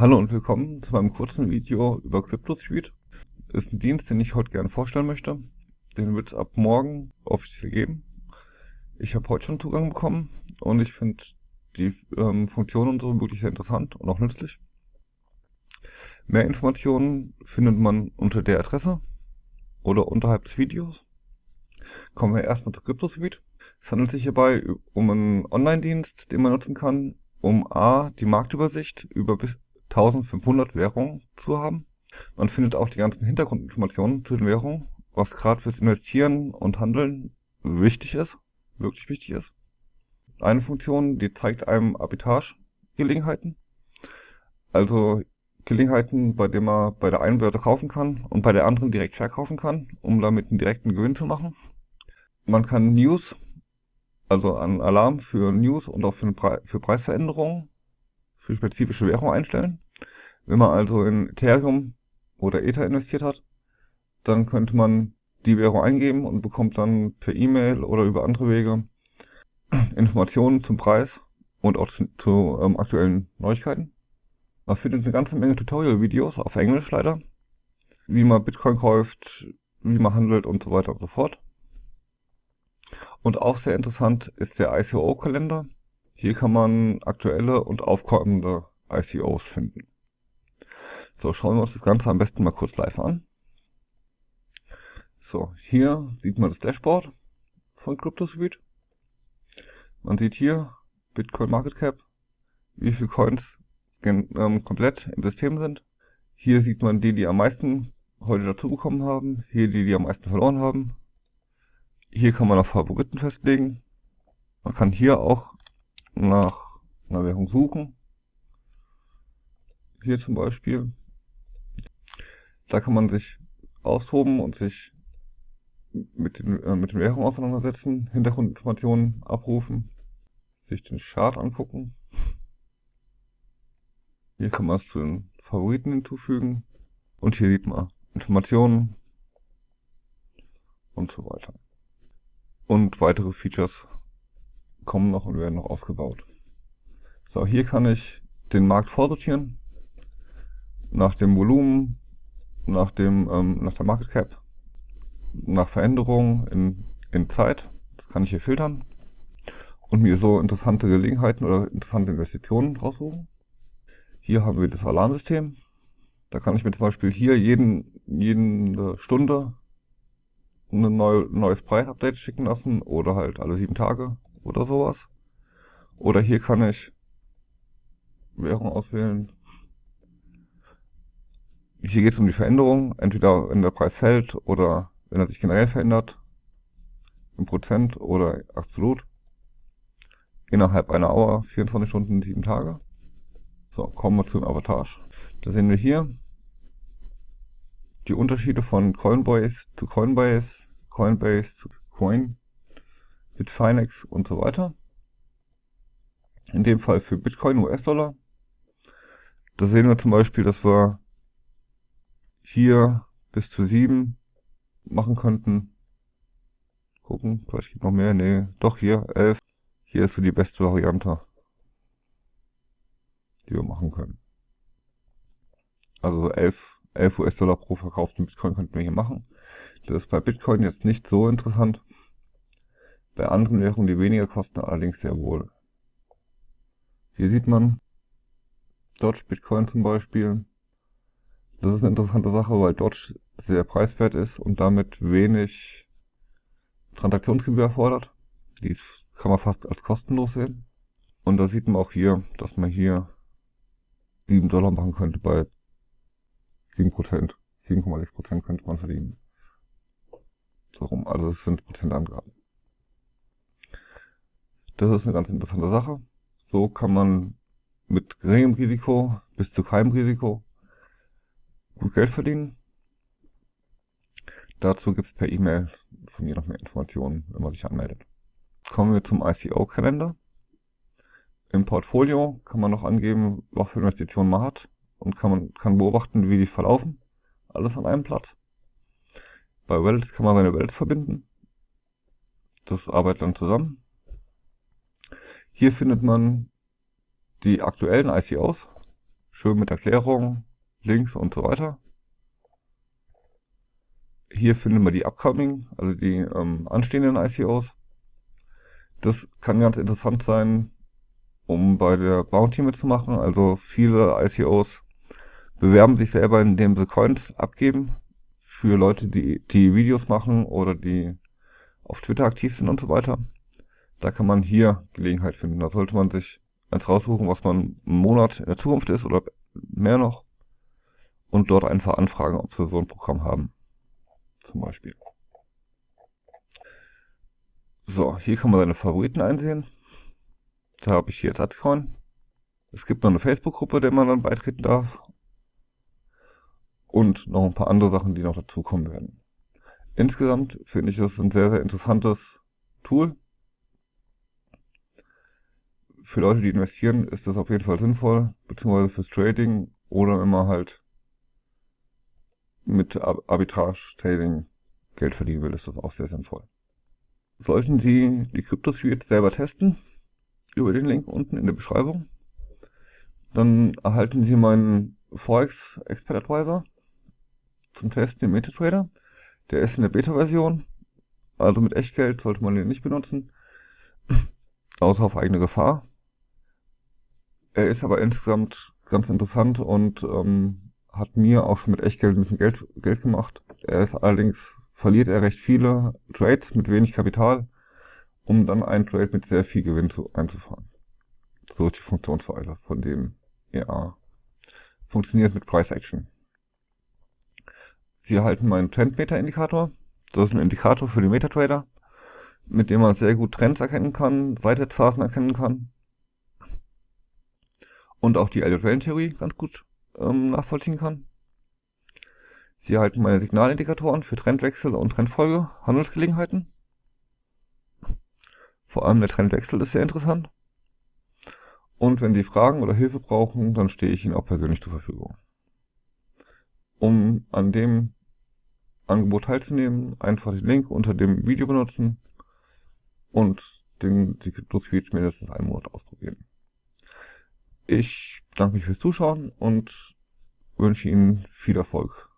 Hallo und willkommen zu meinem kurzen Video über CryptoSuite. Ist ein Dienst, den ich heute gerne vorstellen möchte. Den wird es ab morgen offiziell geben. Ich habe heute schon Zugang bekommen und ich finde die ähm, Funktionen und so wirklich sehr interessant und auch nützlich. Mehr Informationen findet man unter der Adresse oder unterhalb des Videos. Kommen wir erstmal zu CryptoSuite. Es handelt sich hierbei um einen Online-Dienst, den man nutzen kann, um a. die Marktübersicht über bis 1500 Währungen zu haben. Man findet auch die ganzen Hintergrundinformationen zu den Währungen, was gerade fürs Investieren und Handeln wichtig ist, wirklich wichtig ist. Eine Funktion, die zeigt einem Arbitrage-Gelegenheiten, also Gelegenheiten, bei denen man bei der einen Börse kaufen kann und bei der anderen direkt verkaufen kann, um damit einen direkten Gewinn zu machen. Man kann News, also einen Alarm für News und auch für, Pre für Preisveränderungen für spezifische Währungen einstellen. Wenn man also in Ethereum oder Ether investiert hat, dann könnte man die Währung eingeben und bekommt dann per E-Mail oder über andere Wege Informationen zum Preis und auch zu, zu ähm, aktuellen Neuigkeiten. Man findet eine ganze Menge Tutorial-Videos auf Englisch leider, wie man Bitcoin kauft, wie man handelt und so weiter und so fort. Und auch sehr interessant ist der ICO-Kalender. Hier kann man aktuelle und aufkommende ICOs finden. So, schauen wir uns das Ganze am besten mal kurz live an. So, hier sieht man das Dashboard von CryptoSuite. Man sieht hier Bitcoin Market Cap, wie viele Coins ähm, komplett im System sind. Hier sieht man die, die am meisten heute dazu bekommen haben. Hier die, die am meisten verloren haben. Hier kann man noch Favoriten festlegen. Man kann hier auch nach einer Währung suchen. Hier zum Beispiel. Da kann man sich austoben und sich mit den, äh, mit den Währungen auseinandersetzen, Hintergrundinformationen abrufen, sich den Chart angucken. Hier kann man es zu den Favoriten hinzufügen und hier sieht man Informationen und so weiter. Und weitere Features kommen noch und werden noch ausgebaut. So, hier kann ich den Markt vorsortieren nach dem Volumen, nach dem ähm, nach der Market Cap, nach Veränderungen in, in Zeit. Das kann ich hier filtern und mir so interessante Gelegenheiten oder interessante Investitionen raussuchen. Hier haben wir das Alarmsystem. Da kann ich mir zum Beispiel hier jeden, jede Stunde ein neu, neues Preisupdate schicken lassen oder halt alle sieben Tage oder sowas. Oder hier kann ich Währung auswählen. Hier geht es um die Veränderung, entweder wenn der Preis fällt oder wenn er sich generell verändert, im Prozent oder absolut. Innerhalb einer Auer, 24 Stunden, 7 Tage. So, kommen wir zum Avatage. Da sehen wir hier die Unterschiede von Coinbase zu Coinbase, Coinbase zu Coin, Bitfinex und so weiter. In dem Fall für Bitcoin US-Dollar. Da sehen wir zum Beispiel, dass wir hier bis zu 7 machen könnten. Gucken, vielleicht gibt noch mehr. Nee, doch hier 11. Hier ist so die beste Variante, die wir machen können. Also 11, 11 US-Dollar pro verkauften Bitcoin könnten wir hier machen. Das ist bei Bitcoin jetzt nicht so interessant. Bei anderen Währungen, die weniger kosten, allerdings sehr wohl. Hier sieht man Dodge Bitcoin zum Beispiel. Das ist eine interessante Sache, weil Dodge sehr preiswert ist und damit wenig Transaktionsgebühr erfordert. Die kann man fast als kostenlos sehen. Und da sieht man auch hier, dass man hier 7 Dollar machen könnte bei 7%. 7,6% könnte man verdienen. So rum, also das sind Prozentangaben. Das ist eine ganz interessante Sache. So kann man mit geringem Risiko bis zu keinem Risiko gut Geld verdienen. Dazu gibt es per E-Mail von mir noch mehr Informationen, wenn man sich anmeldet. Kommen wir zum ICO-Kalender. Im Portfolio kann man noch angeben, was für Investitionen man hat und kann man kann beobachten, wie die verlaufen. Alles an einem Platz. Bei Wallets kann man seine Wallets verbinden. Das arbeitet dann zusammen. Hier findet man die aktuellen ICOs, Schön mit Erklärung, Links und so weiter. Hier finden wir die upcoming, also die ähm, anstehenden ICOs. Das kann ganz interessant sein, um bei der Bounty mitzumachen. Also viele ICOs bewerben sich selber, indem sie Coins abgeben für Leute, die, die Videos machen oder die auf Twitter aktiv sind und so weiter. Da kann man hier Gelegenheit finden. Da sollte man sich eins raussuchen, was man einen Monat in der Zukunft ist oder mehr noch und dort einfach anfragen, ob sie so ein Programm haben. Zum Beispiel. So, hier kann man seine Favoriten einsehen. Da habe ich hier jetzt Atzcoin. Es gibt noch eine Facebook-Gruppe, der man dann beitreten darf. Und noch ein paar andere Sachen, die noch dazukommen werden. Insgesamt finde ich das ein sehr, sehr interessantes Tool. Für Leute, die investieren, ist das auf jeden Fall sinnvoll, beziehungsweise fürs Trading oder immer halt mit Arbitrage-Trading Geld verdienen will, ist das auch sehr sinnvoll. Sollten Sie die CryptoSuite selber testen, über den Link unten in der Beschreibung, dann erhalten Sie meinen Forex Expert Advisor zum Testen im MetaTrader. Der ist in der Beta-Version, also mit Echtgeld sollte man den nicht benutzen, außer auf eigene Gefahr. Er ist aber insgesamt ganz interessant und ähm, hat mir auch schon mit Echtgeld ein bisschen Geld, Geld gemacht. Er ist allerdings, verliert er recht viele Trades mit wenig Kapital, um dann einen Trade mit sehr viel Gewinn zu, einzufahren. So ist die Funktionsweise von dem er funktioniert mit Price Action. Sie erhalten meinen Trendmeter-Indikator. Das ist ein Indikator für den Metatrader, mit dem man sehr gut Trends erkennen kann, Seitwärtsphasen erkennen kann und auch die Elliott-Wellentheorie ganz gut ähm, nachvollziehen kann. Sie erhalten meine Signalindikatoren für Trendwechsel und Trendfolge, Handelsgelegenheiten. Vor allem der Trendwechsel ist sehr interessant. Und wenn Sie Fragen oder Hilfe brauchen, dann stehe ich Ihnen auch persönlich zur Verfügung. Um an dem Angebot teilzunehmen, einfach den Link unter dem Video benutzen und den Secret Suite mindestens einen Monat ausprobieren. Ich bedanke mich fürs Zuschauen und wünsche Ihnen viel Erfolg.